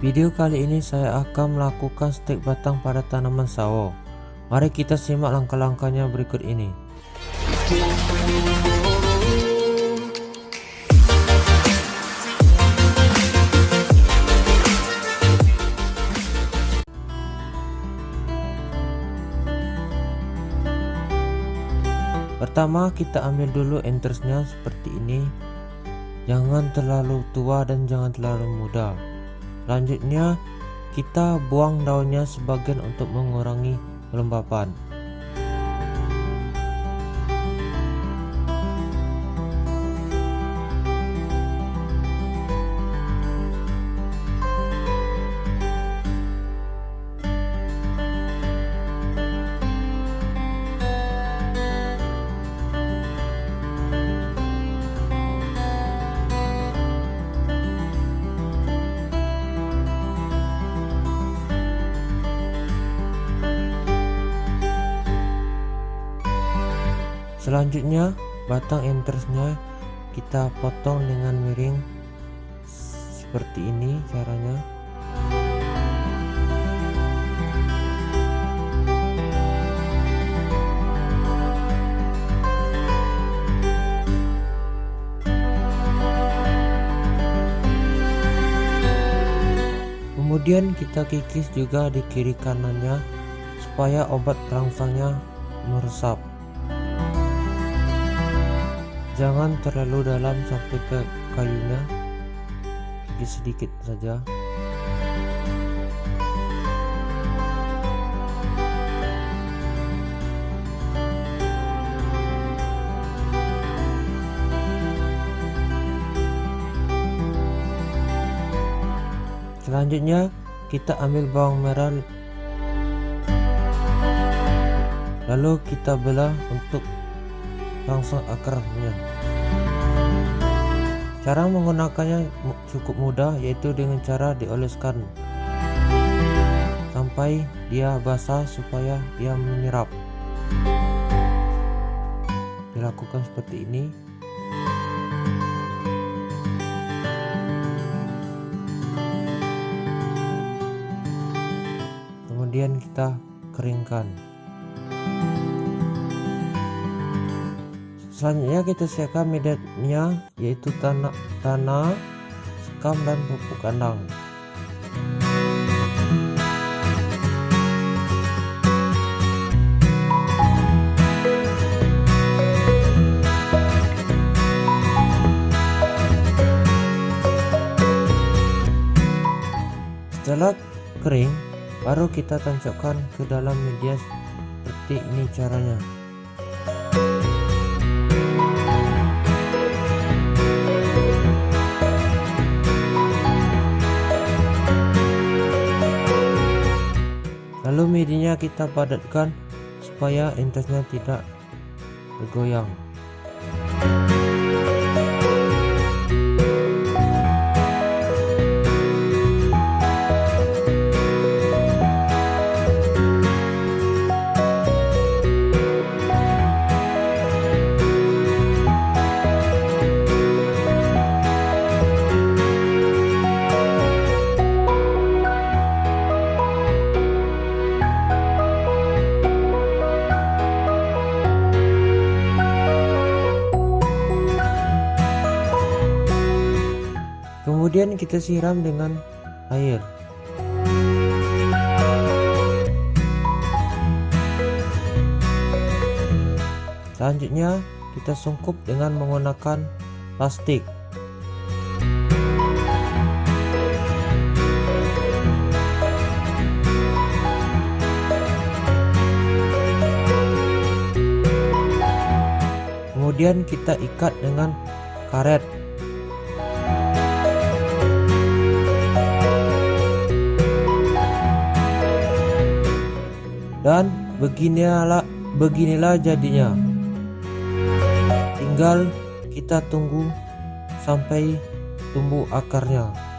Video kali ini saya akan melakukan stek batang pada tanaman sawo. Mari kita simak langkah-langkahnya berikut ini. Pertama kita ambil dulu entersnya seperti ini Jangan terlalu tua dan jangan terlalu muda Selanjutnya kita buang daunnya sebagian untuk mengurangi kelembapan. Selanjutnya batang entersnya kita potong dengan miring. Seperti ini caranya. Kemudian kita kikis juga di kiri kanannya supaya obat perangsangnya meresap jangan terlalu dalam sampai ke kayunya. Sedikit sedikit saja. Selanjutnya kita ambil bawang merah. Lalu kita belah untuk langsung akarnya cara menggunakannya cukup mudah yaitu dengan cara dioleskan. Sampai dia basah supaya dia menyerap. Dilakukan seperti ini. Kemudian kita keringkan selanjutnya kita siapkan medianya yaitu tanah tanah sekam dan pupuk kandang. Setelah kering baru kita tancapkan ke dalam media seperti ini caranya lalu medianya kita padatkan supaya entasnya tidak bergoyang kemudian kita siram dengan air. Selanjutnya kita sungkup dengan menggunakan plastik. Kemudian kita ikat dengan karet dan beginilah beginilah jadinya. Tinggal kita tunggu sampai tumbuh akarnya